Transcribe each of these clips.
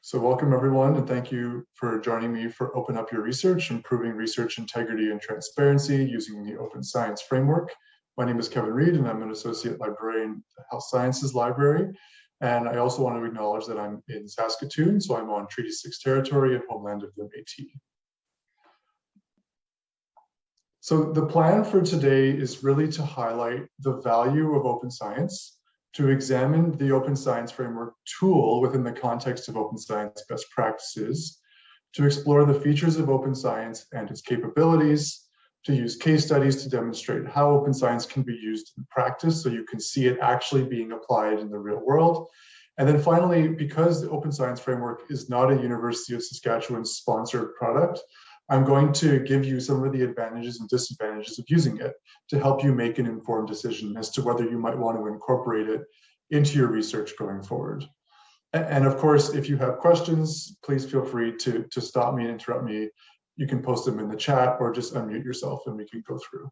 So welcome everyone and thank you for joining me for Open Up Your Research, Improving Research Integrity and Transparency using the Open Science Framework. My name is Kevin Read and I'm an Associate Librarian at the Health Sciences Library. And I also want to acknowledge that I'm in Saskatoon, so I'm on Treaty 6 territory and homeland of the Métis. So the plan for today is really to highlight the value of open science to examine the Open Science Framework tool within the context of open science best practices, to explore the features of open science and its capabilities, to use case studies to demonstrate how open science can be used in practice so you can see it actually being applied in the real world. And then finally, because the Open Science Framework is not a University of Saskatchewan sponsored product, I'm going to give you some of the advantages and disadvantages of using it to help you make an informed decision as to whether you might want to incorporate it into your research going forward. And of course, if you have questions, please feel free to, to stop me and interrupt me. You can post them in the chat or just unmute yourself and we can go through.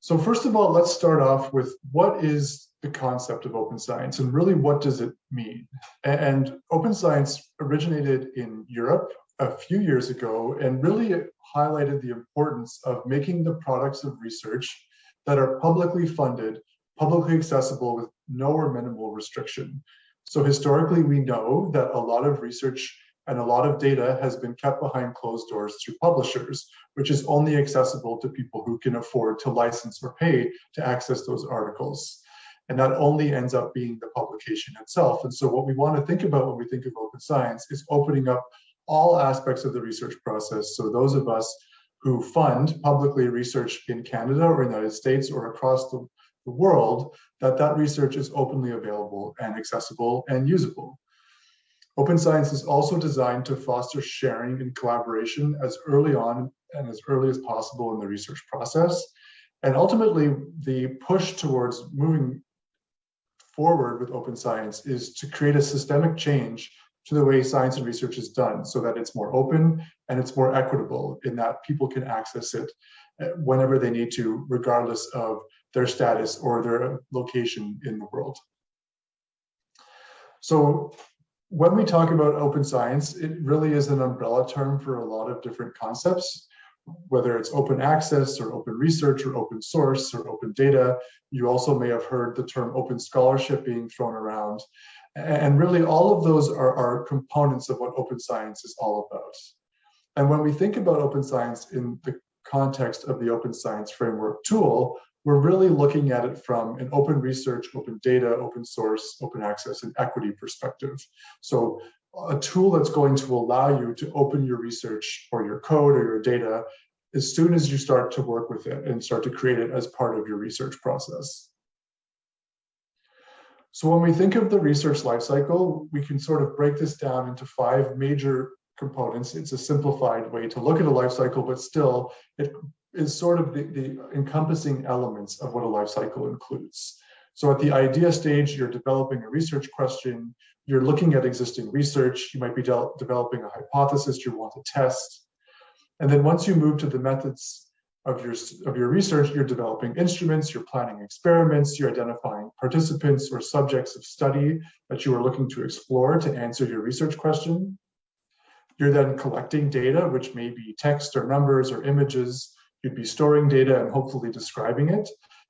So first of all, let's start off with what is the concept of open science and really what does it mean? And open science originated in Europe a few years ago and really highlighted the importance of making the products of research that are publicly funded, publicly accessible with no or minimal restriction. So historically, we know that a lot of research and a lot of data has been kept behind closed doors through publishers, which is only accessible to people who can afford to license or pay to access those articles. And that only ends up being the publication itself. And so what we want to think about when we think of open science is opening up all aspects of the research process. So those of us who fund publicly research in Canada or United States or across the, the world, that that research is openly available and accessible and usable. Open science is also designed to foster sharing and collaboration as early on and as early as possible in the research process. And ultimately, the push towards moving forward with open science is to create a systemic change to the way science and research is done so that it's more open and it's more equitable in that people can access it uh, whenever they need to, regardless of their status or their location in the world. So when we talk about open science, it really is an umbrella term for a lot of different concepts, whether it's open access or open research or open source or open data. You also may have heard the term open scholarship being thrown around. And really all of those are, are components of what open science is all about. And when we think about open science in the context of the open science framework tool, we're really looking at it from an open research, open data, open source, open access, and equity perspective. So a tool that's going to allow you to open your research or your code or your data as soon as you start to work with it and start to create it as part of your research process. So when we think of the research lifecycle, we can sort of break this down into five major components. It's a simplified way to look at a lifecycle, but still it is sort of the, the encompassing elements of what a lifecycle includes. So at the idea stage, you're developing a research question, you're looking at existing research, you might be de developing a hypothesis you want to test. And then once you move to the methods of your, of your research, you're developing instruments, you're planning experiments, you're identifying participants or subjects of study that you are looking to explore to answer your research question. You're then collecting data, which may be text or numbers or images. You'd be storing data and hopefully describing it.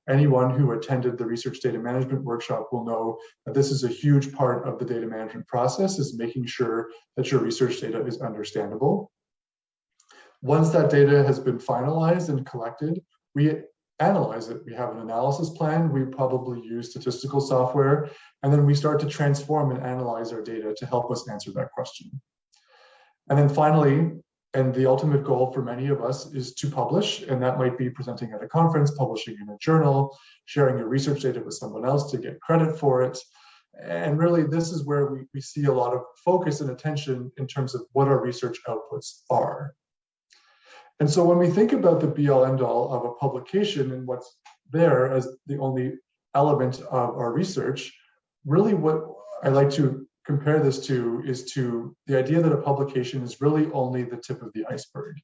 Anyone who attended the research data management workshop will know that this is a huge part of the data management process is making sure that your research data is understandable. Once that data has been finalized and collected, we analyze it. We have an analysis plan. We probably use statistical software, and then we start to transform and analyze our data to help us answer that question. And then finally, and the ultimate goal for many of us is to publish, and that might be presenting at a conference, publishing in a journal, sharing your research data with someone else to get credit for it. And really, this is where we, we see a lot of focus and attention in terms of what our research outputs are. And so when we think about the be all end all of a publication and what's there as the only element of our research, really what I like to compare this to is to the idea that a publication is really only the tip of the iceberg.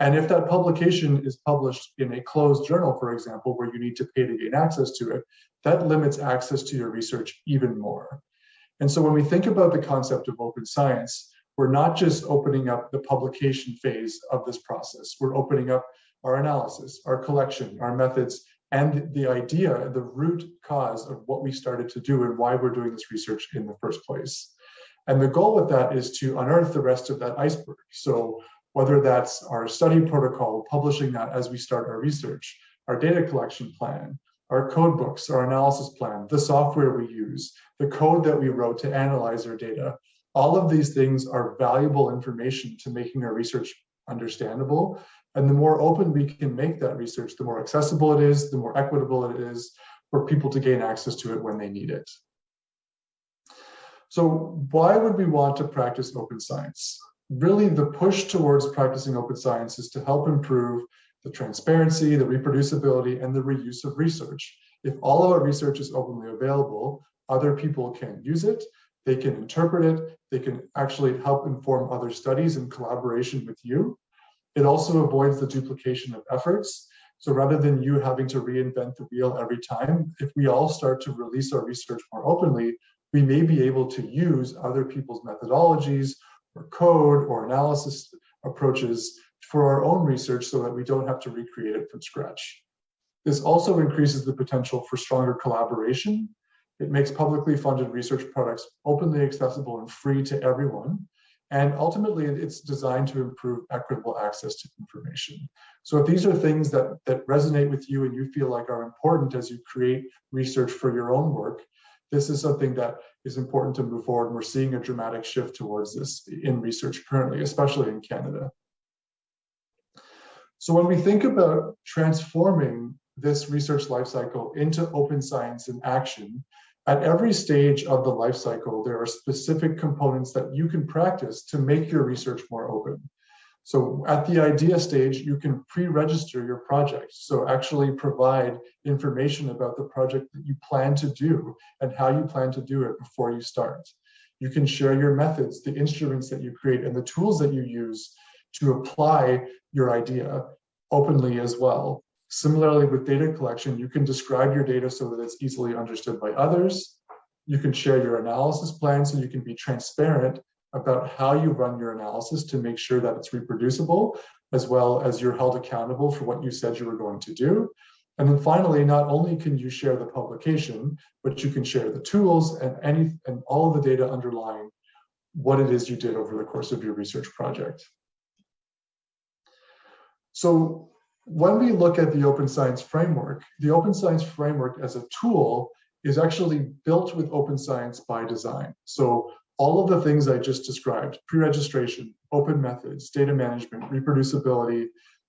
And if that publication is published in a closed journal, for example, where you need to pay to gain access to it, that limits access to your research even more. And so when we think about the concept of open science, we're not just opening up the publication phase of this process. We're opening up our analysis, our collection, our methods, and the idea, the root cause of what we started to do and why we're doing this research in the first place. And the goal with that is to unearth the rest of that iceberg. So whether that's our study protocol, publishing that as we start our research, our data collection plan, our code books, our analysis plan, the software we use, the code that we wrote to analyze our data, all of these things are valuable information to making our research understandable and the more open we can make that research, the more accessible it is, the more equitable it is for people to gain access to it when they need it. So why would we want to practice open science? Really, the push towards practicing open science is to help improve the transparency, the reproducibility, and the reuse of research. If all of our research is openly available, other people can use it, they can interpret it, they can actually help inform other studies in collaboration with you. It also avoids the duplication of efforts. So rather than you having to reinvent the wheel every time, if we all start to release our research more openly, we may be able to use other people's methodologies or code or analysis approaches for our own research so that we don't have to recreate it from scratch. This also increases the potential for stronger collaboration. It makes publicly funded research products openly accessible and free to everyone. And ultimately, it's designed to improve equitable access to information. So if these are things that, that resonate with you and you feel like are important as you create research for your own work, this is something that is important to move forward. And we're seeing a dramatic shift towards this in research currently, especially in Canada. So when we think about transforming this research lifecycle into open science in action, at every stage of the life cycle, there are specific components that you can practice to make your research more open. So at the idea stage, you can pre-register your project. So actually provide information about the project that you plan to do and how you plan to do it before you start. You can share your methods, the instruments that you create and the tools that you use to apply your idea openly as well. Similarly, with data collection, you can describe your data so that it's easily understood by others. You can share your analysis plan so you can be transparent about how you run your analysis to make sure that it's reproducible, as well as you're held accountable for what you said you were going to do. And then finally, not only can you share the publication, but you can share the tools and any and all of the data underlying what it is you did over the course of your research project. So when we look at the open science framework, the open science framework as a tool is actually built with open science by design. So all of the things I just described, pre-registration, open methods, data management, reproducibility,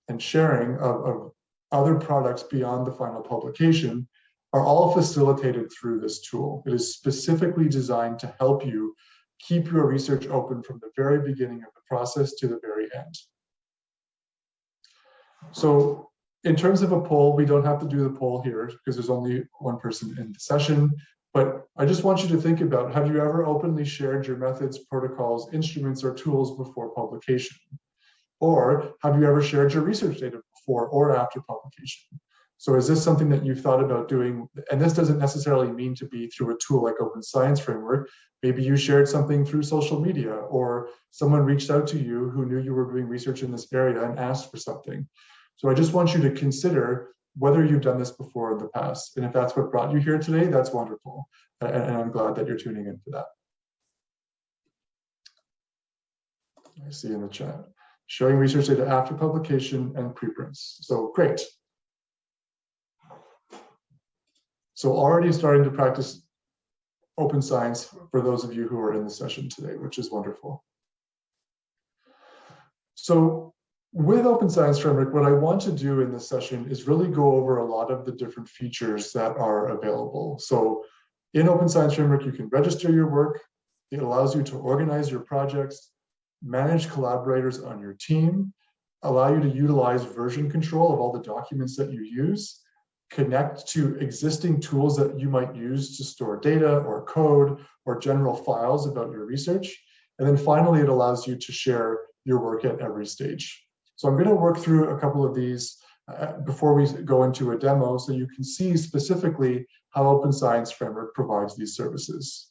and sharing of, of other products beyond the final publication are all facilitated through this tool. It is specifically designed to help you keep your research open from the very beginning of the process to the very end. So in terms of a poll, we don't have to do the poll here because there's only one person in the session. But I just want you to think about, have you ever openly shared your methods, protocols, instruments, or tools before publication? Or have you ever shared your research data before or after publication? So is this something that you've thought about doing? And this doesn't necessarily mean to be through a tool like Open Science Framework. Maybe you shared something through social media or someone reached out to you who knew you were doing research in this area and asked for something. So I just want you to consider whether you've done this before in the past. And if that's what brought you here today, that's wonderful. And, and I'm glad that you're tuning in for that. I see in the chat, showing research data after publication and preprints. So great. So already starting to practice open science for those of you who are in the session today, which is wonderful. So with Open Science Framework, what I want to do in this session is really go over a lot of the different features that are available. So in Open Science Framework, you can register your work. It allows you to organize your projects, manage collaborators on your team, allow you to utilize version control of all the documents that you use, connect to existing tools that you might use to store data or code or general files about your research. And then finally, it allows you to share your work at every stage. So I'm going to work through a couple of these uh, before we go into a demo so you can see specifically how Open Science Framework provides these services.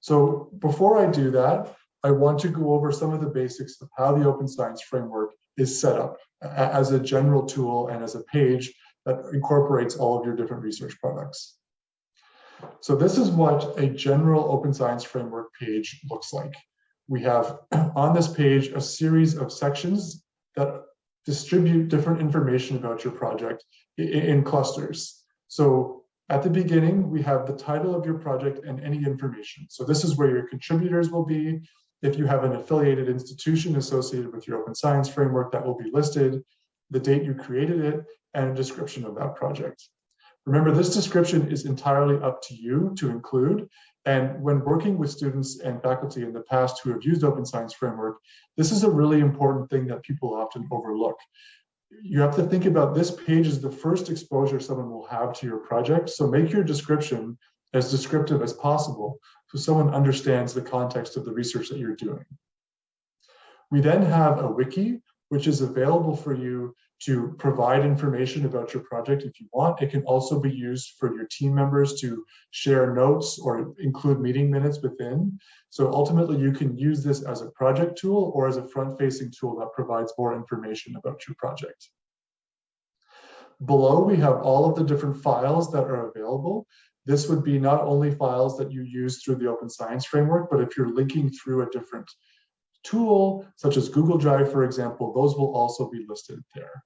So before I do that, I want to go over some of the basics of how the Open Science Framework is set up as a general tool and as a page that incorporates all of your different research products. So this is what a general Open Science Framework page looks like. We have on this page a series of sections that distribute different information about your project in clusters. So at the beginning, we have the title of your project and any information. So this is where your contributors will be. If you have an affiliated institution associated with your open science framework, that will be listed, the date you created it, and a description of that project. Remember, this description is entirely up to you to include. And when working with students and faculty in the past who have used Open Science Framework, this is a really important thing that people often overlook you have to think about this page is the first exposure someone will have to your project. So make your description as descriptive as possible so someone understands the context of the research that you're doing. We then have a wiki, which is available for you to provide information about your project if you want. It can also be used for your team members to share notes or include meeting minutes within. So ultimately you can use this as a project tool or as a front-facing tool that provides more information about your project. Below we have all of the different files that are available. This would be not only files that you use through the Open Science Framework, but if you're linking through a different tool, such as Google Drive, for example, those will also be listed there.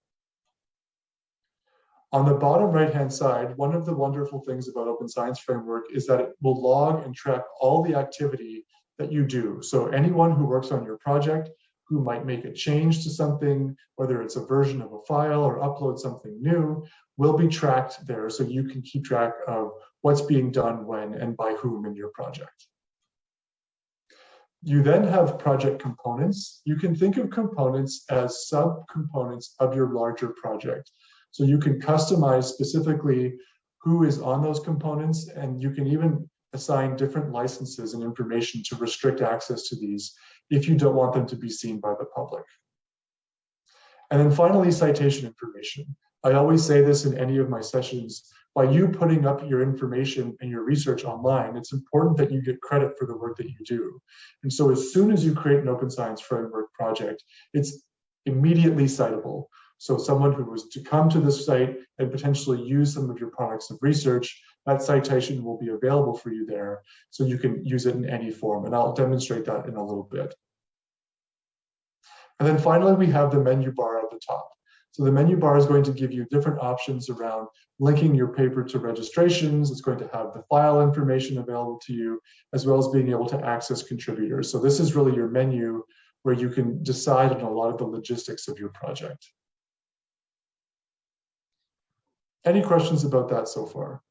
On the bottom right-hand side, one of the wonderful things about Open Science Framework is that it will log and track all the activity that you do. So anyone who works on your project, who might make a change to something, whether it's a version of a file or upload something new, will be tracked there so you can keep track of what's being done when and by whom in your project. You then have project components. You can think of components as subcomponents of your larger project. So you can customize specifically who is on those components, and you can even assign different licenses and information to restrict access to these if you don't want them to be seen by the public. And then finally, citation information. I always say this in any of my sessions, by you putting up your information and your research online, it's important that you get credit for the work that you do. And so as soon as you create an open science framework project, it's immediately citable. So someone who was to come to this site and potentially use some of your products of research, that citation will be available for you there. So you can use it in any form. And I'll demonstrate that in a little bit. And then finally, we have the menu bar at the top. So the menu bar is going to give you different options around linking your paper to registrations. It's going to have the file information available to you, as well as being able to access contributors. So this is really your menu where you can decide on a lot of the logistics of your project. Any questions about that so far?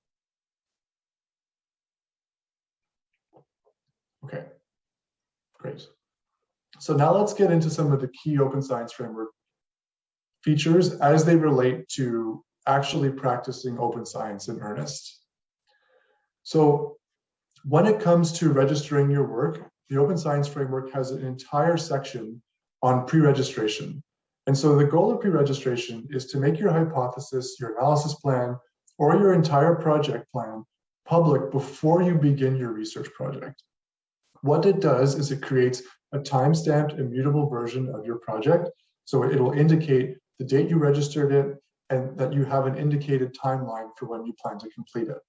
Okay, great. So now let's get into some of the key open science framework features as they relate to actually practicing open science in earnest. So when it comes to registering your work, the Open Science Framework has an entire section on pre-registration. And so the goal of pre-registration is to make your hypothesis, your analysis plan, or your entire project plan public before you begin your research project. What it does is it creates a time-stamped immutable version of your project. So it'll indicate the date you registered it and that you have an indicated timeline for when you plan to complete it.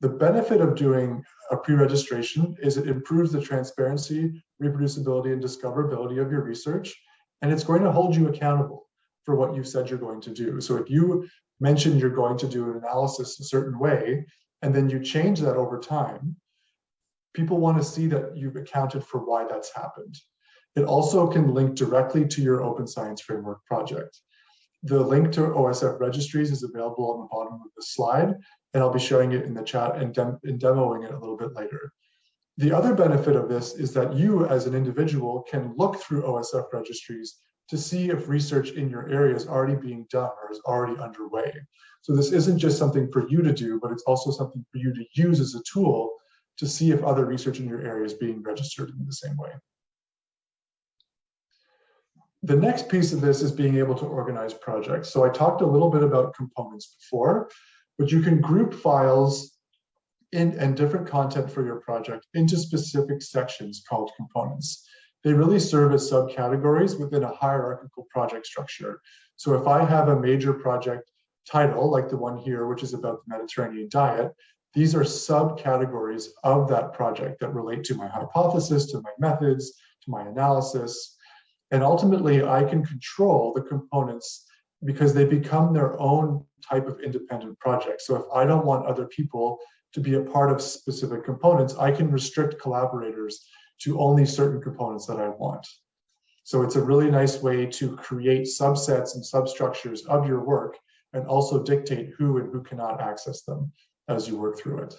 The benefit of doing a pre-registration is it improves the transparency, reproducibility, and discoverability of your research and it's going to hold you accountable for what you said you're going to do. So if you mention you're going to do an analysis a certain way, and then you change that over time, people want to see that you've accounted for why that's happened. It also can link directly to your Open Science Framework project. The link to OSF registries is available on the bottom of the slide, and I'll be showing it in the chat and, dem and demoing it a little bit later. The other benefit of this is that you as an individual can look through OSF registries to see if research in your area is already being done or is already underway. So this isn't just something for you to do, but it's also something for you to use as a tool to see if other research in your area is being registered in the same way. The next piece of this is being able to organize projects. So I talked a little bit about components before, but you can group files in, and different content for your project into specific sections called components. They really serve as subcategories within a hierarchical project structure. So if I have a major project title, like the one here, which is about the Mediterranean diet, these are subcategories of that project that relate to my hypothesis, to my methods, to my analysis. And ultimately, I can control the components because they become their own type of independent project. So if I don't want other people to be a part of specific components, I can restrict collaborators to only certain components that I want. So it's a really nice way to create subsets and substructures of your work and also dictate who and who cannot access them as you work through it.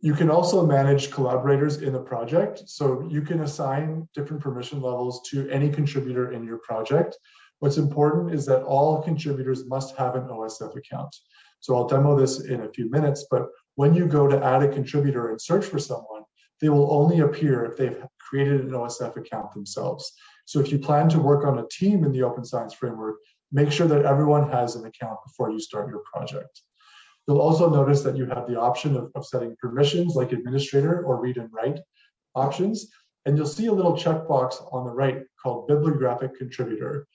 You can also manage collaborators in the project. So you can assign different permission levels to any contributor in your project. What's important is that all contributors must have an OSF account. So I'll demo this in a few minutes, but when you go to add a contributor and search for someone, they will only appear if they've created an OSF account themselves. So if you plan to work on a team in the Open Science Framework, make sure that everyone has an account before you start your project. You'll also notice that you have the option of, of setting permissions like administrator or read and write options. And you'll see a little checkbox on the right called bibliographic contributor.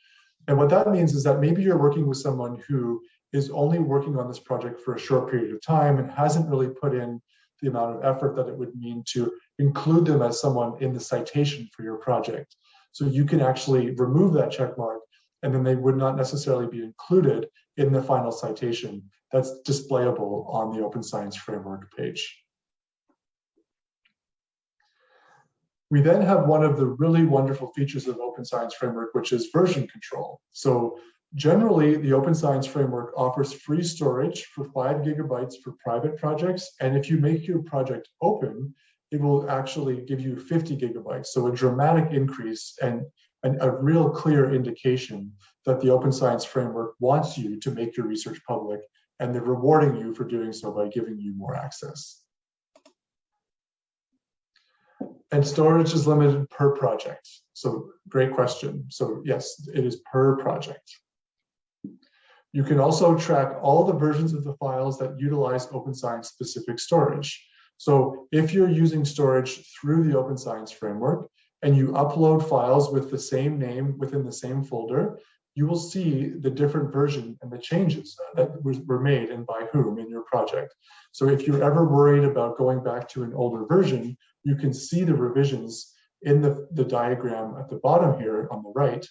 And what that means is that maybe you're working with someone who is only working on this project for a short period of time and hasn't really put in the amount of effort that it would mean to include them as someone in the citation for your project. So you can actually remove that check mark and then they would not necessarily be included in the final citation that's displayable on the Open Science Framework page. We then have one of the really wonderful features of Open Science Framework, which is version control. So Generally, the Open Science Framework offers free storage for five gigabytes for private projects. And if you make your project open, it will actually give you 50 gigabytes. So a dramatic increase and, and a real clear indication that the Open Science Framework wants you to make your research public and they're rewarding you for doing so by giving you more access. And storage is limited per project. So great question. So yes, it is per project. You can also track all the versions of the files that utilize Open Science specific storage. So if you're using storage through the Open Science framework and you upload files with the same name within the same folder, you will see the different version and the changes that were made and by whom in your project. So if you're ever worried about going back to an older version, you can see the revisions in the, the diagram at the bottom here on the right.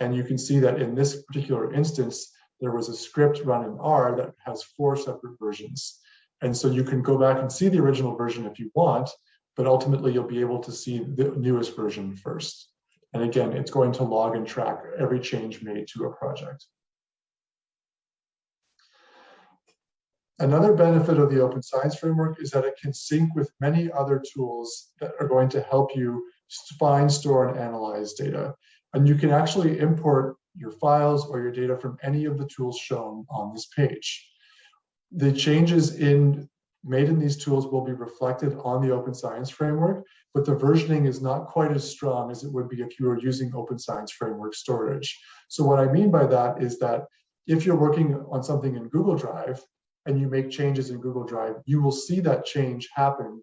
And you can see that in this particular instance, there was a script run in R that has four separate versions. And so you can go back and see the original version if you want, but ultimately you'll be able to see the newest version first. And again, it's going to log and track every change made to a project. Another benefit of the Open Science Framework is that it can sync with many other tools that are going to help you find, store, and analyze data. And you can actually import your files or your data from any of the tools shown on this page. The changes in made in these tools will be reflected on the Open Science Framework, but the versioning is not quite as strong as it would be if you were using Open Science Framework storage. So what I mean by that is that if you're working on something in Google Drive and you make changes in Google Drive, you will see that change happen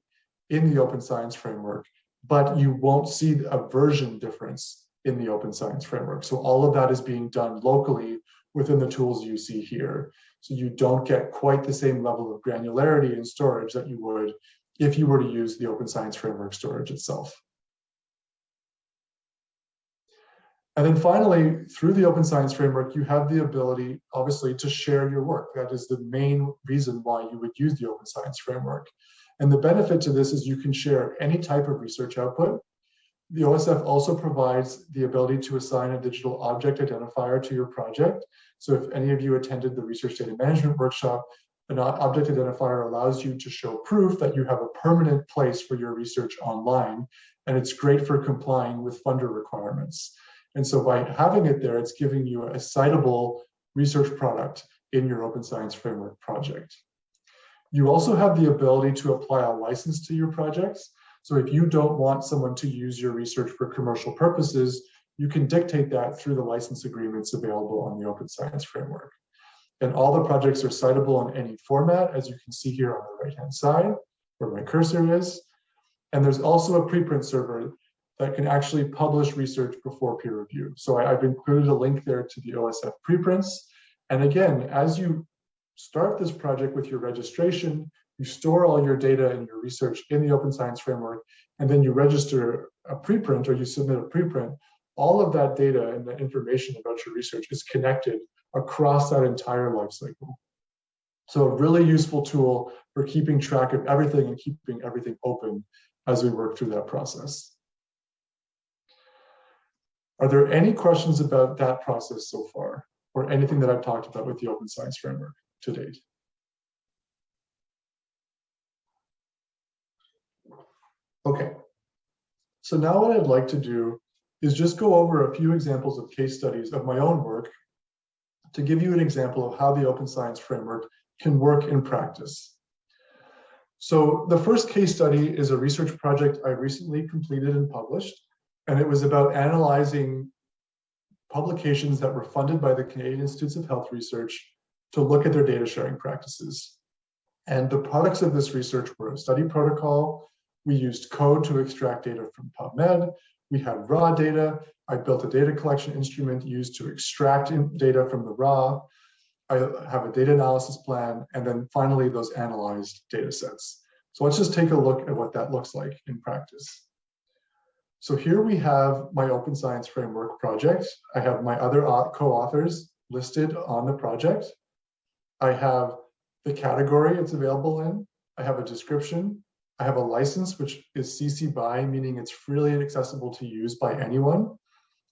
in the Open Science Framework, but you won't see a version difference in the Open Science Framework. So all of that is being done locally within the tools you see here. So you don't get quite the same level of granularity in storage that you would if you were to use the Open Science Framework storage itself. And then finally, through the Open Science Framework, you have the ability, obviously, to share your work. That is the main reason why you would use the Open Science Framework. And the benefit to this is you can share any type of research output the OSF also provides the ability to assign a digital object identifier to your project. So if any of you attended the research data management workshop, an object identifier allows you to show proof that you have a permanent place for your research online, and it's great for complying with funder requirements. And so by having it there, it's giving you a citable research product in your Open Science Framework project. You also have the ability to apply a license to your projects. So if you don't want someone to use your research for commercial purposes, you can dictate that through the license agreements available on the Open Science Framework. And all the projects are citable in any format, as you can see here on the right-hand side, where my cursor is. And there's also a preprint server that can actually publish research before peer review. So I, have included a link there to the OSF preprints. And again, as you start this project with your registration, you store all your data and your research in the Open Science Framework, and then you register a preprint or you submit a preprint, all of that data and the information about your research is connected across that entire life cycle. So a really useful tool for keeping track of everything and keeping everything open as we work through that process. Are there any questions about that process so far or anything that I've talked about with the Open Science Framework to date? Okay, so now what I'd like to do is just go over a few examples of case studies of my own work to give you an example of how the Open Science Framework can work in practice. So the first case study is a research project I recently completed and published, and it was about analyzing publications that were funded by the Canadian Institutes of Health Research to look at their data sharing practices. And the products of this research were a study protocol, we used code to extract data from PubMed, we have raw data, I built a data collection instrument used to extract data from the raw, I have a data analysis plan, and then finally those analyzed data sets. So let's just take a look at what that looks like in practice. So here we have my Open Science Framework project. I have my other co-authors listed on the project. I have the category it's available in. I have a description. I have a license, which is CC BY, meaning it's freely accessible to use by anyone.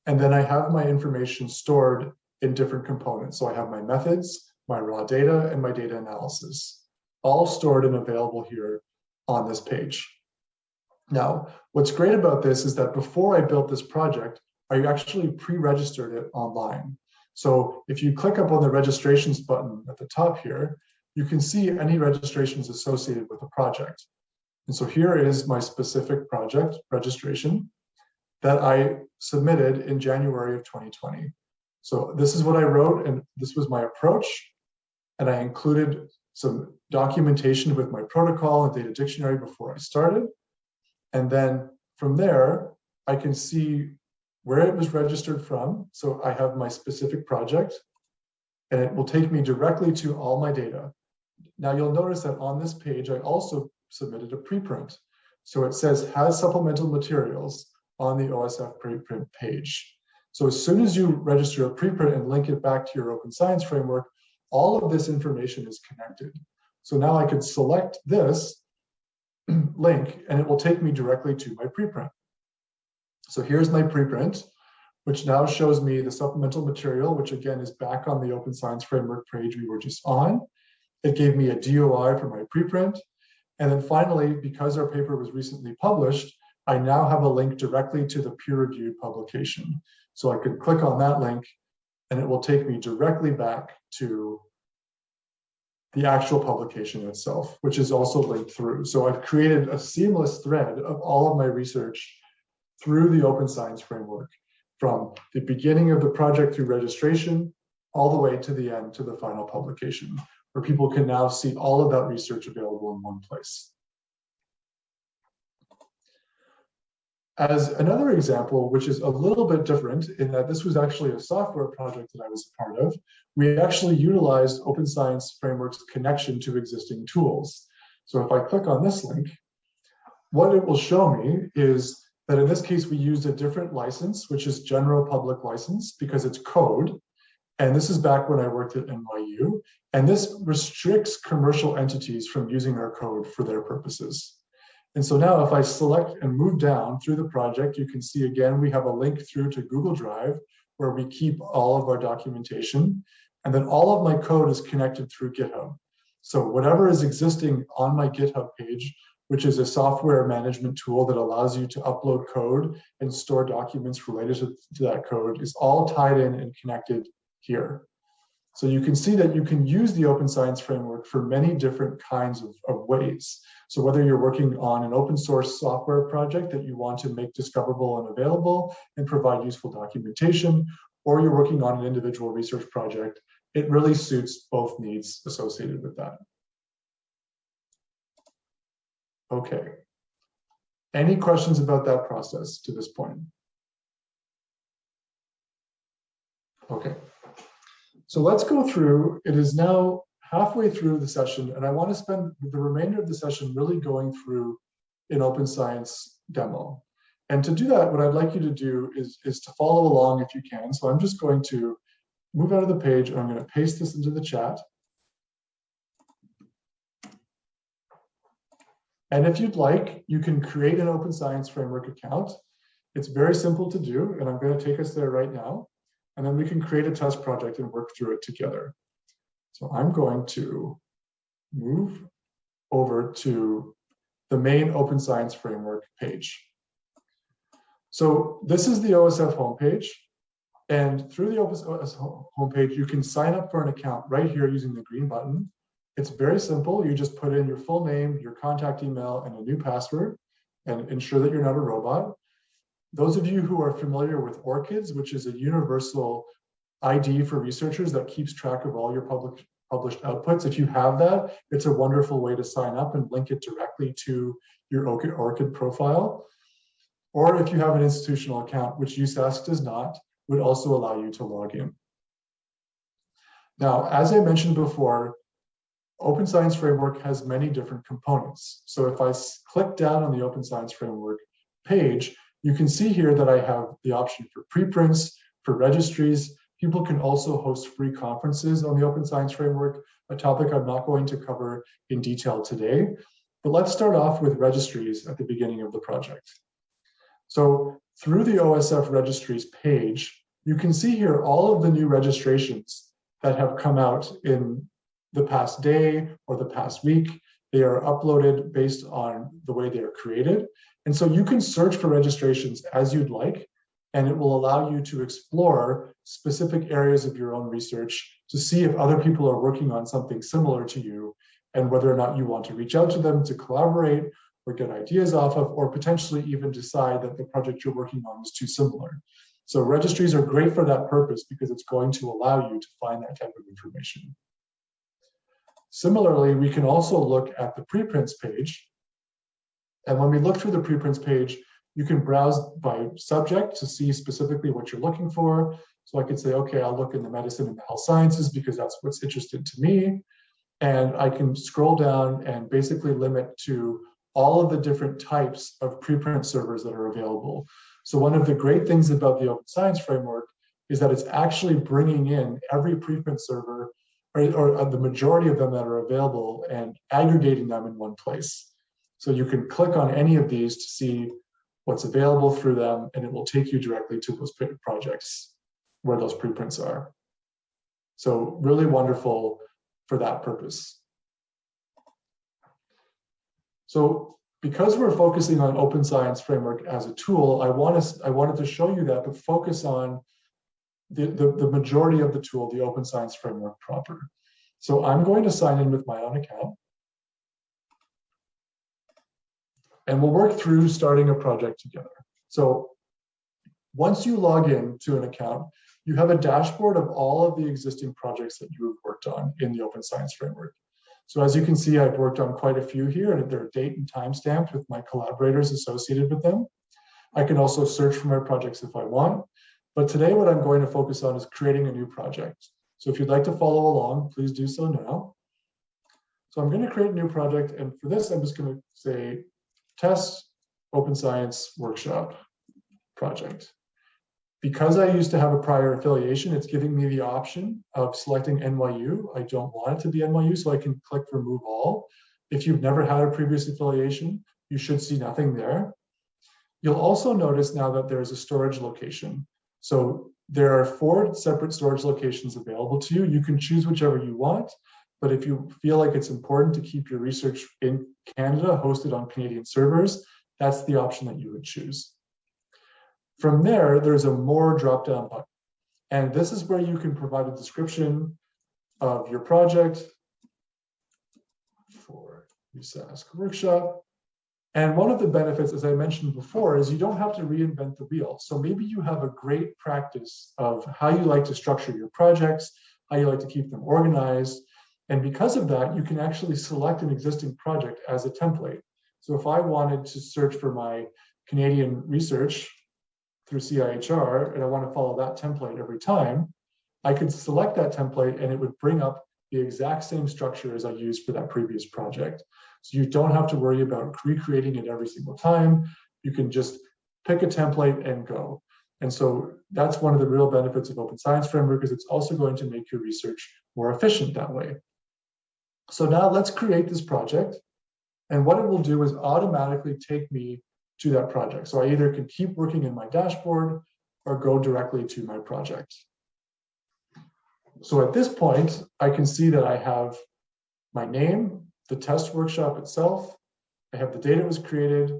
And then I have my information stored in different components. So I have my methods, my raw data, and my data analysis, all stored and available here on this page. Now, what's great about this is that before I built this project, I actually pre-registered it online. So if you click up on the registrations button at the top here, you can see any registrations associated with the project. And so here is my specific project registration that I submitted in January of 2020. So this is what I wrote and this was my approach. And I included some documentation with my protocol and data dictionary before I started. And then from there, I can see where it was registered from. So I have my specific project and it will take me directly to all my data. Now you'll notice that on this page, I also submitted a preprint. So it says has supplemental materials on the OSF preprint page. So as soon as you register a preprint and link it back to your Open Science Framework, all of this information is connected. So now I could select this link and it will take me directly to my preprint. So here's my preprint, which now shows me the supplemental material, which again is back on the Open Science Framework page we were just on. It gave me a DOI for my preprint. And then finally, because our paper was recently published, I now have a link directly to the peer-reviewed publication. So I could click on that link and it will take me directly back to the actual publication itself, which is also linked through. So I've created a seamless thread of all of my research through the Open Science Framework, from the beginning of the project through registration, all the way to the end to the final publication, where people can now see all of that research available in one place. As another example, which is a little bit different in that this was actually a software project that I was a part of, we actually utilized Open Science Framework's connection to existing tools. So if I click on this link, what it will show me is that in this case, we used a different license, which is general public license because it's code. And this is back when I worked at NYU. And this restricts commercial entities from using our code for their purposes. And so now if I select and move down through the project, you can see again, we have a link through to Google Drive where we keep all of our documentation. And then all of my code is connected through GitHub. So whatever is existing on my GitHub page, which is a software management tool that allows you to upload code and store documents related to, that code is all tied in and connected here. So you can see that you can use the Open Science Framework for many different kinds of, of, ways. So whether you're working on an open source software project that you want to make discoverable and available and provide useful documentation, or you're working on an individual research project it really suits both needs associated with that. Okay. Any questions about that process to this point? Okay. So let's go through, it is now halfway through the session and I want to spend the remainder of the session really going through an open science demo. And to do that, what I'd like you to do is, is to follow along if you can. So I'm just going to move out of the page and I'm going to paste this into the chat. And if you'd like, you can create an Open Science Framework account. It's very simple to do, and I'm going to take us there right now. And then we can create a test project and work through it together. So I'm going to move over to the main Open Science Framework page. So this is the OSF homepage. And through the OSF homepage, you can sign up for an account right here using the green button. It's very simple. You just put in your full name, your contact email, and a new password, and ensure that you're not a robot. Those of you who are familiar with ORCIDS, which is a universal ID for researchers that keeps track of all your public, published outputs, if you have that, it's a wonderful way to sign up and link it directly to your ORCID profile. Or if you have an institutional account, which USask does not, would also allow you to log in. Now, as I mentioned before, Open Science Framework has many different components. So if I click down on the Open Science Framework page, you can see here that I have the option for preprints, for registries. People can also host free conferences on the Open Science Framework, a topic I'm not going to cover in detail today. But let's start off with registries at the beginning of the project. So through the OSF registries page, you can see here all of the new registrations that have come out in the past day or the past week. They are uploaded based on the way they are created. And so you can search for registrations as you'd like, and it will allow you to explore specific areas of your own research to see if other people are working on something similar to you and whether or not you want to reach out to them to collaborate or get ideas off of, or potentially even decide that the project you're working on is too similar. So registries are great for that purpose because it's going to allow you to find that type of information. Similarly, we can also look at the preprints page. And when we look through the preprints page, you can browse by subject to see specifically what you're looking for. So I could say, okay, I'll look in the medicine and the health sciences because that's what's interested to me. And I can scroll down and basically limit to all of the different types of preprint servers that are available. So one of the great things about the Open Science Framework is that it's actually bringing in every preprint server or, or uh, the majority of them that are available and aggregating them in one place. So you can click on any of these to see what's available through them, and it will take you directly to those projects where those preprints are. So really wonderful for that purpose. So because we're focusing on open science framework as a tool, I, want to, I wanted to show you that, but focus on the, the, the majority of the tool, the open science framework proper. So I'm going to sign in with my own account. And we'll work through starting a project together. So once you log in to an account, you have a dashboard of all of the existing projects that you have worked on in the Open Science Framework. So as you can see, I've worked on quite a few here and they're date and time stamped with my collaborators associated with them. I can also search for my projects if I want. But today what I'm going to focus on is creating a new project. So if you'd like to follow along, please do so now. So I'm going to create a new project. And for this, I'm just going to say test open science workshop project. Because I used to have a prior affiliation, it's giving me the option of selecting NYU. I don't want it to be NYU, so I can click remove all. If you've never had a previous affiliation, you should see nothing there. You'll also notice now that there's a storage location. So there are four separate storage locations available to you. You can choose whichever you want, but if you feel like it's important to keep your research in Canada hosted on Canadian servers, that's the option that you would choose. From there, there's a more drop-down button. And this is where you can provide a description of your project for USask workshop. And one of the benefits, as I mentioned before, is you don't have to reinvent the wheel. So maybe you have a great practice of how you like to structure your projects, how you like to keep them organized. And because of that, you can actually select an existing project as a template. So if I wanted to search for my Canadian research through CIHR and I want to follow that template every time, I could select that template and it would bring up the exact same structure as I used for that previous project. So you don't have to worry about recreating it every single time. You can just pick a template and go. And so that's one of the real benefits of Open Science Framework is it's also going to make your research more efficient that way. So now let's create this project. And what it will do is automatically take me to that project. So I either can keep working in my dashboard or go directly to my project. So at this point, I can see that I have my name, the test workshop itself, I have the data was created,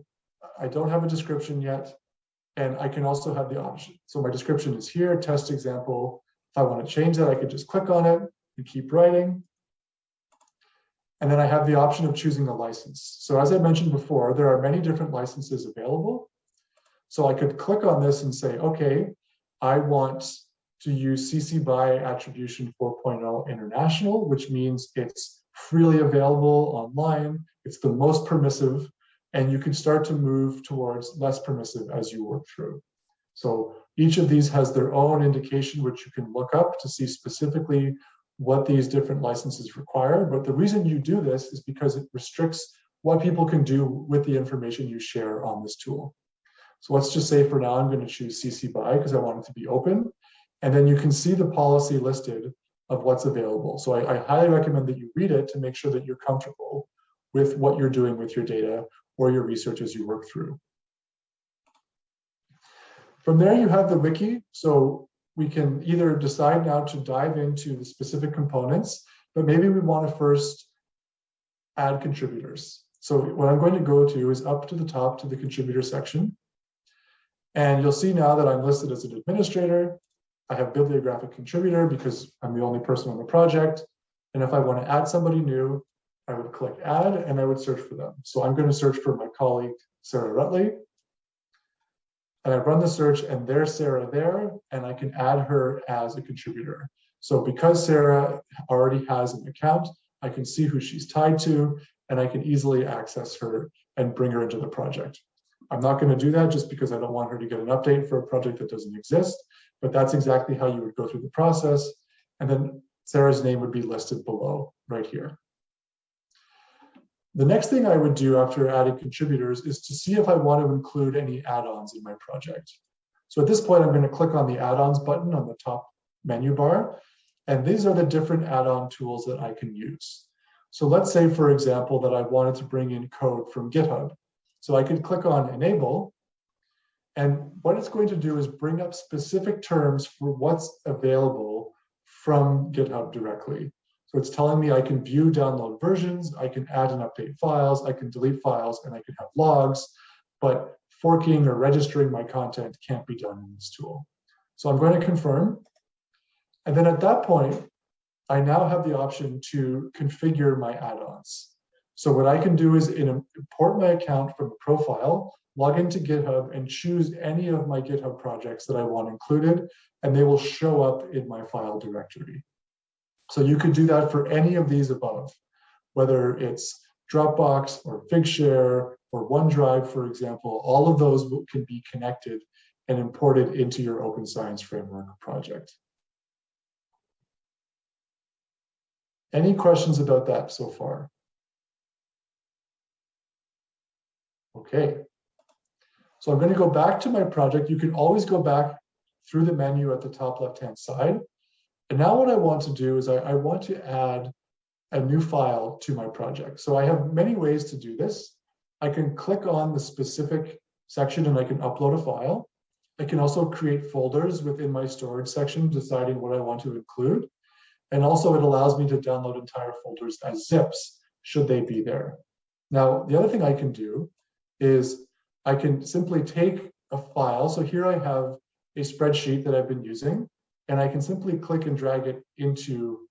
I don't have a description yet, and I can also have the option. So my description is here, test example. If I want to change that, I could just click on it and keep writing. And then I have the option of choosing a license. So as I mentioned before, there are many different licenses available. So I could click on this and say, okay, I want to use CC BY Attribution 4.0 International, which means it's freely available online. It's the most permissive, and you can start to move towards less permissive as you work through. So each of these has their own indication, which you can look up to see specifically what these different licenses require. But the reason you do this is because it restricts what people can do with the information you share on this tool. So let's just say for now, I'm going to choose CC BY because I want it to be open. And then you can see the policy listed of what's available. So I, I highly recommend that you read it to make sure that you're comfortable with what you're doing with your data or your research as you work through. From there, you have the wiki. So we can either decide now to dive into the specific components, but maybe we want to first add contributors. So what I'm going to go to is up to the top to the contributor section. And you'll see now that I'm listed as an administrator. I have bibliographic contributor because I'm the only person on the project. And if I want to add somebody new, I would click add and I would search for them. So I'm going to search for my colleague, Sarah Rutley and I run the search and there's Sarah there and I can add her as a contributor. So because Sarah already has an account, I can see who she's tied to and I can easily access her and bring her into the project. I'm not going to do that just because I don't want her to get an update for a project that doesn't exist, but that's exactly how you would go through the process. And then Sarah's name would be listed below right here. The next thing I would do after adding contributors is to see if I want to include any add-ons in my project. So at this point, I'm going to click on the add-ons button on the top menu bar. And these are the different add-on tools that I can use. So let's say, for example, that I wanted to bring in code from GitHub. So I could click on enable. And what it's going to do is bring up specific terms for what's available from GitHub directly. So it's telling me I can view download versions, I can add and update files, I can delete files, and I can have logs, but forking or registering my content can't be done in this tool. So I'm going to confirm. And then at that point, I now have the option to configure my add-ons. So what I can do is import my account from profile, log into GitHub, and choose any of my GitHub projects that I want included, and they will show up in my file directory. So you could do that for any of these above, whether it's Dropbox or Figshare or OneDrive, for example, all of those can be connected and imported into your Open Science Framework project. Any questions about that so far? Okay. So I'm going to go back to my project. You can always go back through the menu at the top left-hand side. And now what I want to do is I, I want to add a new file to my project. So I have many ways to do this. I can click on the specific section and I can upload a file. I can also create folders within my storage section, deciding what I want to include. And also it allows me to download entire folders as zips, should they be there. Now, the other thing I can do is I can simply take a file. So here I have a spreadsheet that I've been using and I can simply click and drag it into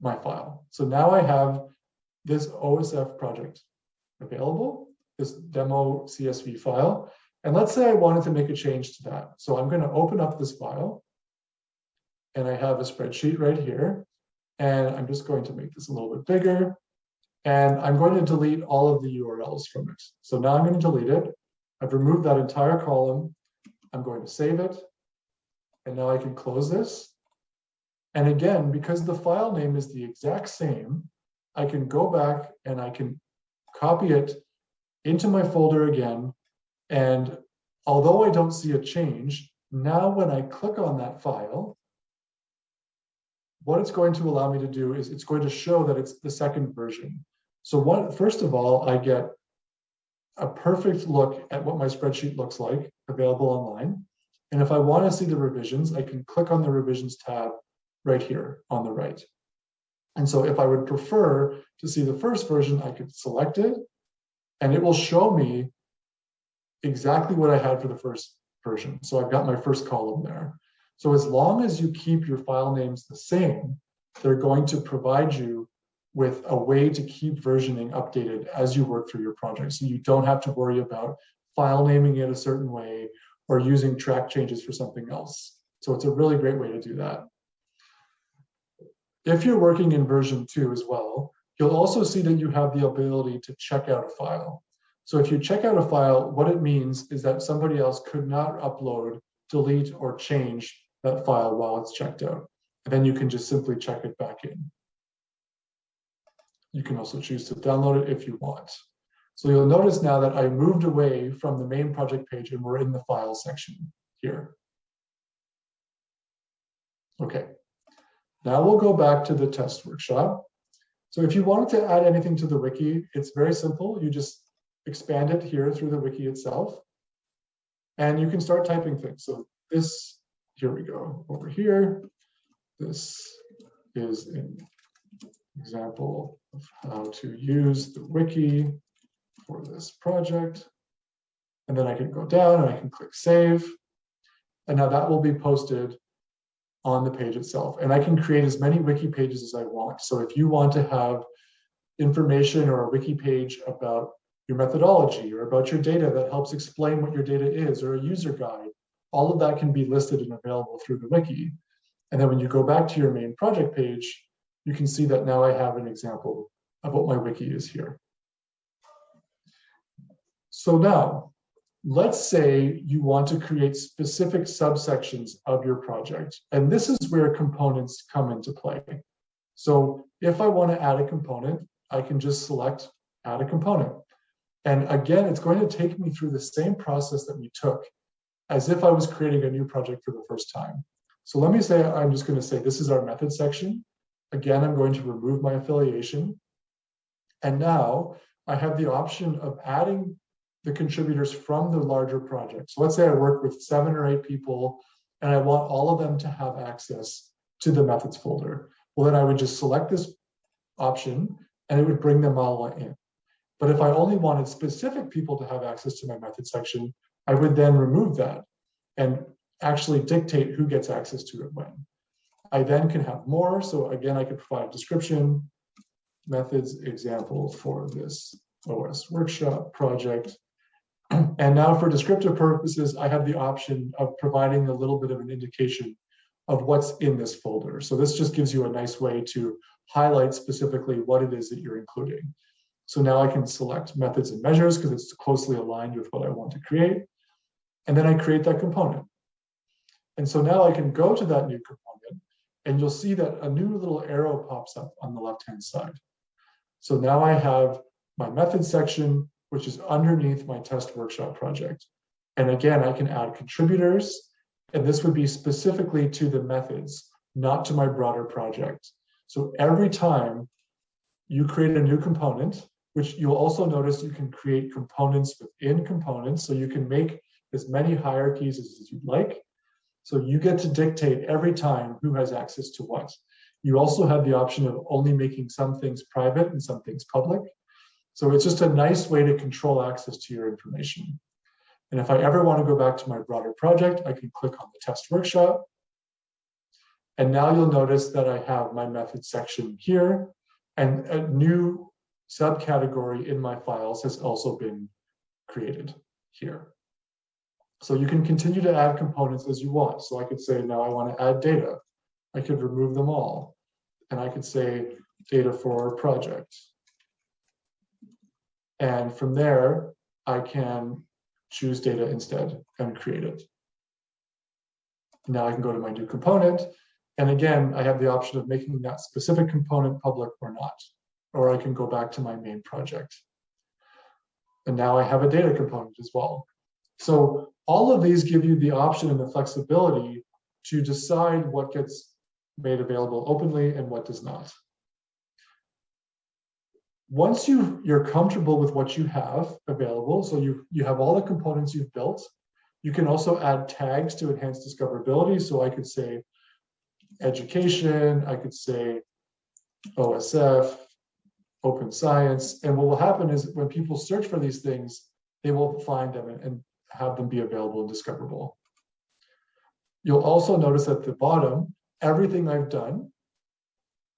my file. So now I have this OSF project available, this demo CSV file. And let's say I wanted to make a change to that. So I'm going to open up this file. and I have a spreadsheet right here. And I'm just going to make this a little bit bigger. And I'm going to delete all of the URLs from it. So now I'm going to delete it. I've removed that entire column. I'm going to save it. And now I can close this. And again, because the file name is the exact same, I can go back and I can copy it into my folder again. And although I don't see a change, now when I click on that file, what it's going to allow me to do is it's going to show that it's the second version. So what, first of all, I get a perfect look at what my spreadsheet looks like available online. And if I want to see the revisions, I can click on the revisions tab right here on the right. And so if I would prefer to see the first version, I could select it and it will show me exactly what I had for the first version. So I've got my first column there. So as long as you keep your file names the same, they're going to provide you with a way to keep versioning updated as you work through your project. So you don't have to worry about file naming it a certain way or using track changes for something else. So it's a really great way to do that. If you're working in version two as well, you'll also see that you have the ability to check out a file. So if you check out a file, what it means is that somebody else could not upload, delete, or change that file while it's checked out. And then you can just simply check it back in. You can also choose to download it if you want. So you'll notice now that I moved away from the main project page and we're in the file section here. Okay, now we'll go back to the test workshop. So if you wanted to add anything to the wiki, it's very simple. You just expand it here through the wiki itself. And you can start typing things. So this, here we go, over here. This is an example of how to use the wiki for this project. And then I can go down and I can click save. And now that will be posted on the page itself. And I can create as many wiki pages as I want. So if you want to have information or a wiki page about your methodology or about your data that helps explain what your data is or a user guide, all of that can be listed and available through the wiki. And then when you go back to your main project page, you can see that now I have an example of what my wiki is here. So now, let's say you want to create specific subsections of your project. And this is where components come into play. So if I want to add a component, I can just select add a component. And again, it's going to take me through the same process that we took as if I was creating a new project for the first time. So let me say, I'm just going to say this is our method section. Again, I'm going to remove my affiliation. And now I have the option of adding the contributors from the larger project. So let's say I work with seven or eight people and I want all of them to have access to the methods folder. Well, then I would just select this option and it would bring them all in. But if I only wanted specific people to have access to my method section, I would then remove that and actually dictate who gets access to it when. I then can have more. So again, I could provide a description, methods example for this OS workshop project. And now for descriptive purposes, I have the option of providing a little bit of an indication of what's in this folder. So this just gives you a nice way to highlight specifically what it is that you're including. So now I can select methods and measures because it's closely aligned with what I want to create. And then I create that component. And so now I can go to that new component and you'll see that a new little arrow pops up on the left-hand side. So now I have my method section, which is underneath my test workshop project. And again, I can add contributors, and this would be specifically to the methods, not to my broader project. So every time you create a new component, which you'll also notice you can create components within components, so you can make as many hierarchies as you'd like. So you get to dictate every time who has access to what. You also have the option of only making some things private and some things public. So it's just a nice way to control access to your information. And if I ever want to go back to my broader project, I can click on the test workshop. And now you'll notice that I have my method section here and a new subcategory in my files has also been created here. So you can continue to add components as you want. So I could say, now I want to add data. I could remove them all. And I could say data for project. And from there, I can choose data instead and create it. Now I can go to my new component. And again, I have the option of making that specific component public or not, or I can go back to my main project. And now I have a data component as well. So all of these give you the option and the flexibility to decide what gets made available openly and what does not. Once you, you're comfortable with what you have available, so you, you have all the components you've built, you can also add tags to enhance discoverability. So I could say education, I could say OSF, open science. And what will happen is when people search for these things, they will find them and, and have them be available and discoverable. You'll also notice at the bottom, everything I've done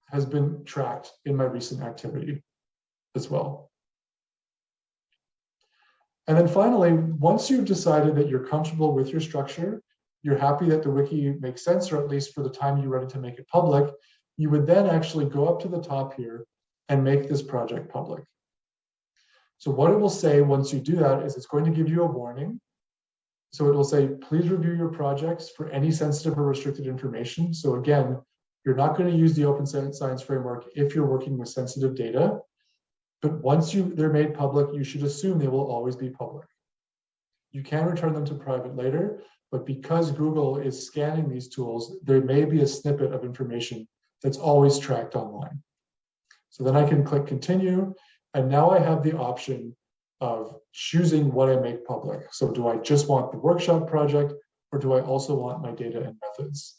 has been tracked in my recent activity as well. And then finally, once you've decided that you're comfortable with your structure, you're happy that the wiki makes sense, or at least for the time you're ready to make it public, you would then actually go up to the top here and make this project public. So what it will say once you do that is it's going to give you a warning. So it will say, please review your projects for any sensitive or restricted information. So again, you're not going to use the open science framework if you're working with sensitive data. But once you they're made public, you should assume they will always be public. You can return them to private later, but because Google is scanning these tools, there may be a snippet of information that's always tracked online. So then I can click continue, and now I have the option of choosing what I make public. So do I just want the workshop project, or do I also want my data and methods?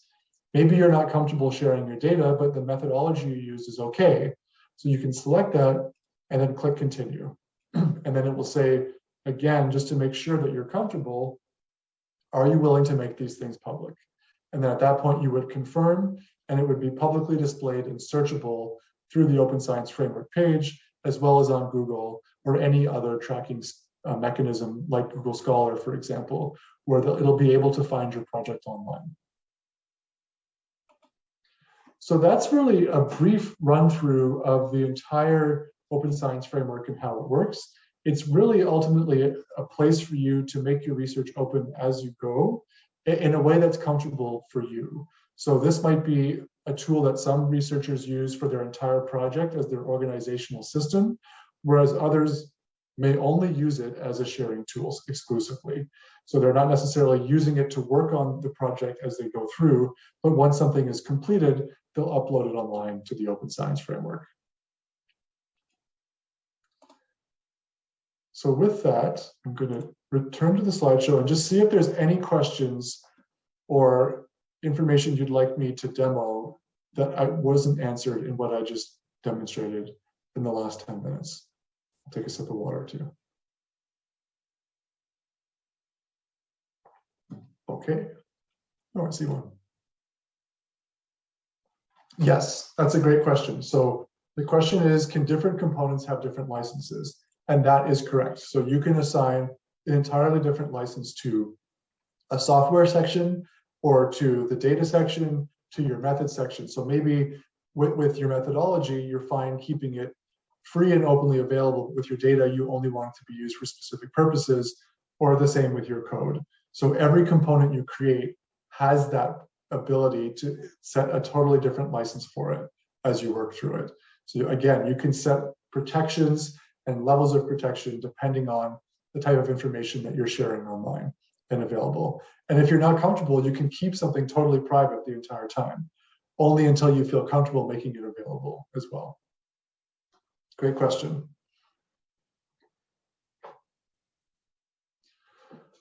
Maybe you're not comfortable sharing your data, but the methodology you use is okay. So you can select that and then click continue. and then it will say, again, just to make sure that you're comfortable, are you willing to make these things public? And then at that point, you would confirm, and it would be publicly displayed and searchable through the Open Science Framework page, as well as on Google or any other tracking uh, mechanism like Google Scholar, for example, where it'll be able to find your project online. So that's really a brief run through of the entire open science framework and how it works. It's really ultimately a, a place for you to make your research open as you go in a way that's comfortable for you. So this might be a tool that some researchers use for their entire project as their organizational system, whereas others may only use it as a sharing tool exclusively. So they're not necessarily using it to work on the project as they go through, but once something is completed, they'll upload it online to the Open Science Framework. So with that, I'm going to return to the slideshow and just see if there's any questions or information you'd like me to demo that I wasn't answered in what I just demonstrated in the last 10 minutes. I'll take a sip of water too. Okay. Oh, I see one. Yes, that's a great question. So the question is, can different components have different licenses? And that is correct. So you can assign an entirely different license to a software section or to the data section, to your method section. So maybe with, with your methodology, you're fine keeping it free and openly available with your data. You only want it to be used for specific purposes or the same with your code. So every component you create has that ability to set a totally different license for it as you work through it. So again, you can set protections and levels of protection depending on the type of information that you're sharing online and available. And if you're not comfortable, you can keep something totally private the entire time, only until you feel comfortable making it available as well. Great question.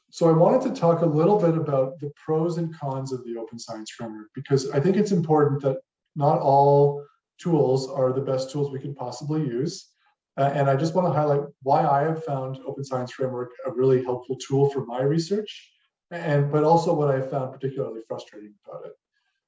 So I wanted to talk a little bit about the pros and cons of the open science framework, because I think it's important that not all tools are the best tools we can possibly use. Uh, and I just want to highlight why I have found Open Science Framework a really helpful tool for my research, and but also what I found particularly frustrating about it.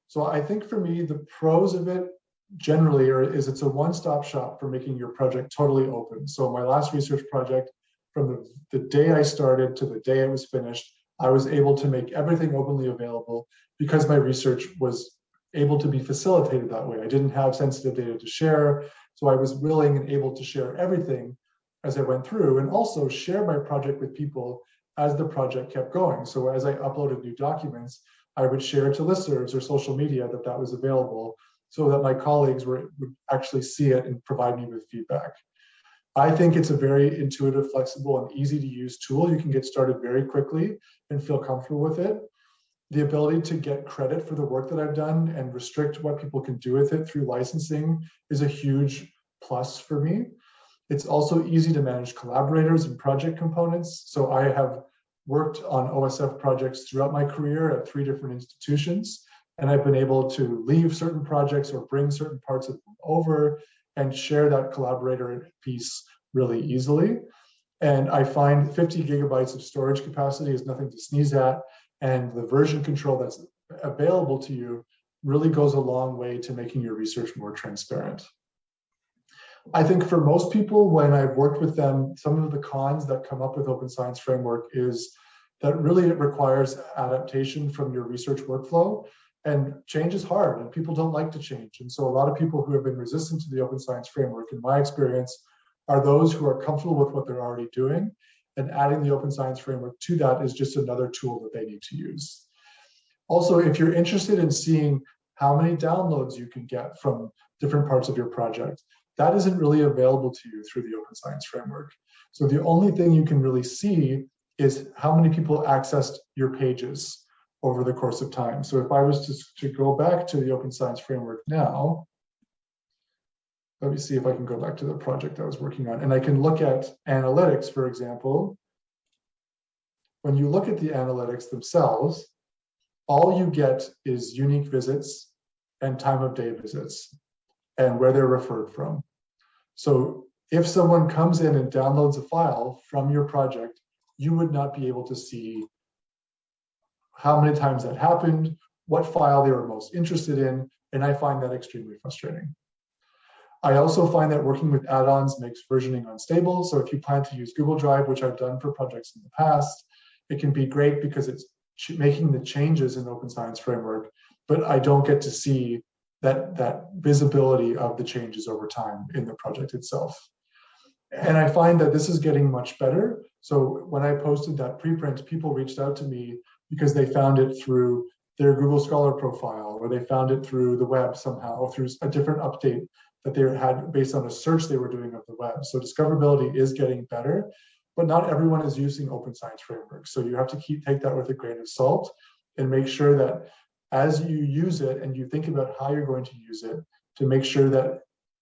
So I think for me, the pros of it generally are, is it's a one-stop shop for making your project totally open. So my last research project, from the, the day I started to the day it was finished, I was able to make everything openly available because my research was able to be facilitated that way. I didn't have sensitive data to share, so I was willing and able to share everything as I went through and also share my project with people as the project kept going. So as I uploaded new documents, I would share to listservs or social media that that was available so that my colleagues were, would actually see it and provide me with feedback. I think it's a very intuitive, flexible, and easy to use tool. You can get started very quickly and feel comfortable with it. The ability to get credit for the work that I've done and restrict what people can do with it through licensing is a huge plus for me. It's also easy to manage collaborators and project components. So I have worked on OSF projects throughout my career at three different institutions, and I've been able to leave certain projects or bring certain parts of them over and share that collaborator piece really easily. And I find 50 gigabytes of storage capacity is nothing to sneeze at, and the version control that's available to you really goes a long way to making your research more transparent. I think for most people, when I've worked with them, some of the cons that come up with Open Science Framework is that really it requires adaptation from your research workflow. And change is hard and people don't like to change. And so a lot of people who have been resistant to the Open Science Framework, in my experience, are those who are comfortable with what they're already doing. And adding the Open Science Framework to that is just another tool that they need to use. Also, if you're interested in seeing how many downloads you can get from different parts of your project, that isn't really available to you through the Open Science Framework. So the only thing you can really see is how many people accessed your pages over the course of time. So if I was to, to go back to the Open Science Framework now, let me see if I can go back to the project I was working on. And I can look at analytics, for example. When you look at the analytics themselves, all you get is unique visits and time of day visits and where they're referred from. So if someone comes in and downloads a file from your project, you would not be able to see how many times that happened, what file they were most interested in, and I find that extremely frustrating. I also find that working with add-ons makes versioning unstable. So if you plan to use Google Drive, which I've done for projects in the past, it can be great because it's making the changes in Open Science Framework, but I don't get to see that, that visibility of the changes over time in the project itself. And I find that this is getting much better. So when I posted that preprint, people reached out to me because they found it through their Google Scholar profile, or they found it through the web somehow, or through a different update that they had based on a search they were doing of the web. So discoverability is getting better, but not everyone is using open science frameworks. So you have to keep take that with a grain of salt and make sure that as you use it and you think about how you're going to use it to make sure that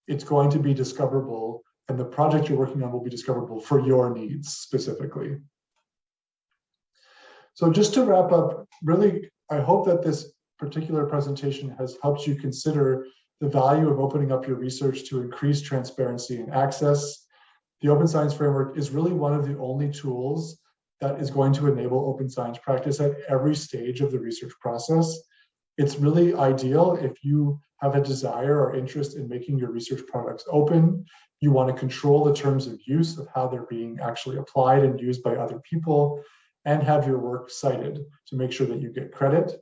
it's going to be discoverable and the project you're working on will be discoverable for your needs specifically. So just to wrap up, really, I hope that this particular presentation has helped you consider the value of opening up your research to increase transparency and access. The Open Science Framework is really one of the only tools that is going to enable open science practice at every stage of the research process. It's really ideal if you have a desire or interest in making your research products open. You want to control the terms of use of how they're being actually applied and used by other people and have your work cited to make sure that you get credit.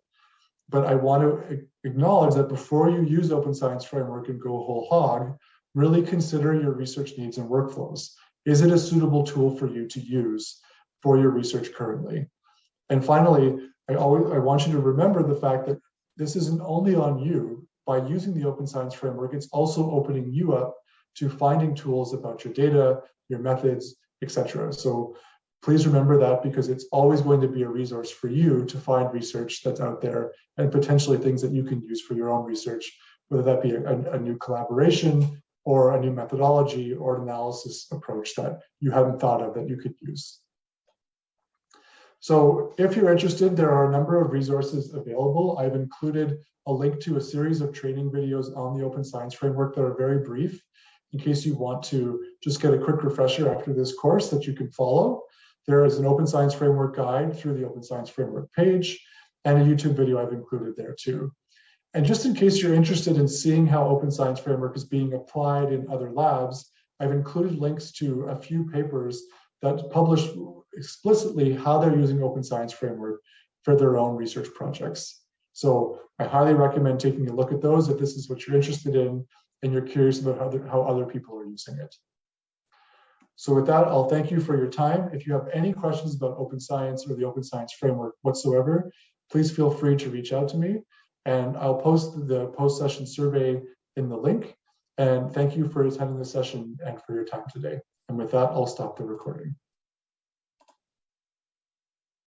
But I want to acknowledge that before you use Open Science Framework and go whole hog, really consider your research needs and workflows. Is it a suitable tool for you to use for your research currently? And finally, I always I want you to remember the fact that this isn't only on you. By using the Open Science Framework, it's also opening you up to finding tools about your data, your methods, etc. So please remember that because it's always going to be a resource for you to find research that's out there and potentially things that you can use for your own research, whether that be a, a new collaboration or a new methodology or analysis approach that you haven't thought of that you could use. So if you're interested, there are a number of resources available. I've included a link to a series of training videos on the Open Science Framework that are very brief in case you want to just get a quick refresher after this course that you can follow. There is an Open Science Framework guide through the Open Science Framework page and a YouTube video I've included there too. And just in case you're interested in seeing how Open Science Framework is being applied in other labs, I've included links to a few papers that publish explicitly how they're using Open Science Framework for their own research projects. So I highly recommend taking a look at those if this is what you're interested in and you're curious about how other, how other people are using it. So with that, I'll thank you for your time. If you have any questions about open science or the open science framework whatsoever, please feel free to reach out to me and I'll post the post-session survey in the link. And thank you for attending the session and for your time today. And with that, I'll stop the recording.